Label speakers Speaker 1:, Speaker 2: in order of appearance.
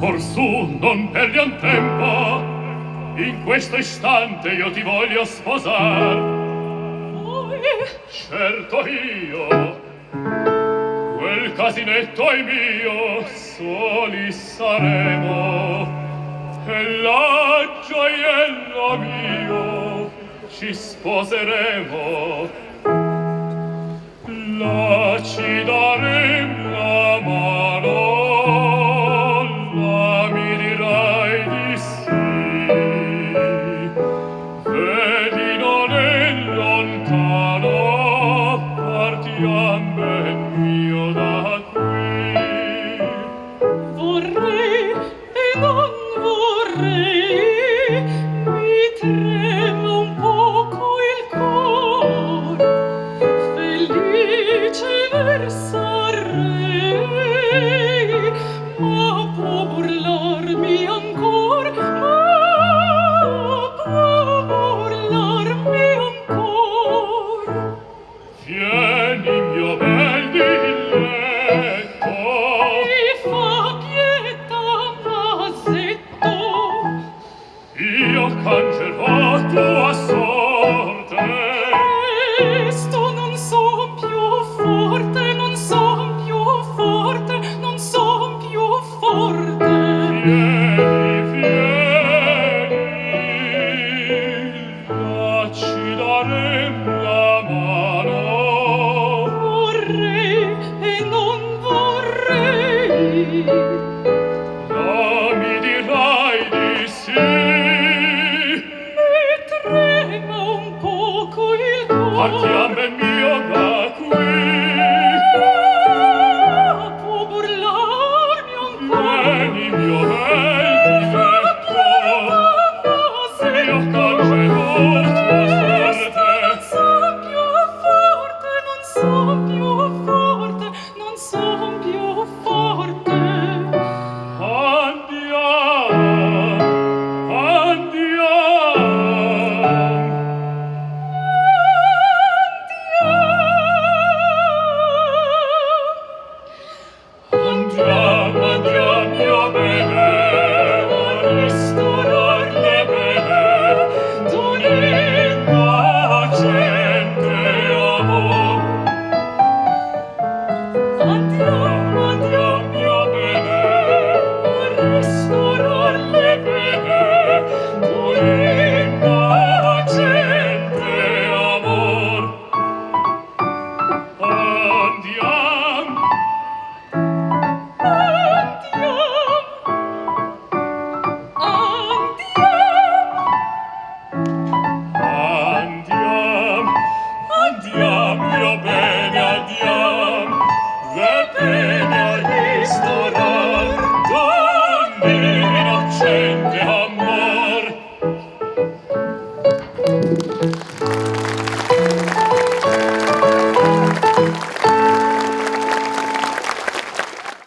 Speaker 1: Orsù non perdiam tempo, in questo istante io ti voglio sposar.
Speaker 2: Voi?
Speaker 1: Certo io, quel casinetto è mio, soli saremo, e la gioiello mio ci sposeremo. La ci
Speaker 2: daremo. te
Speaker 1: noch cancelvo tua so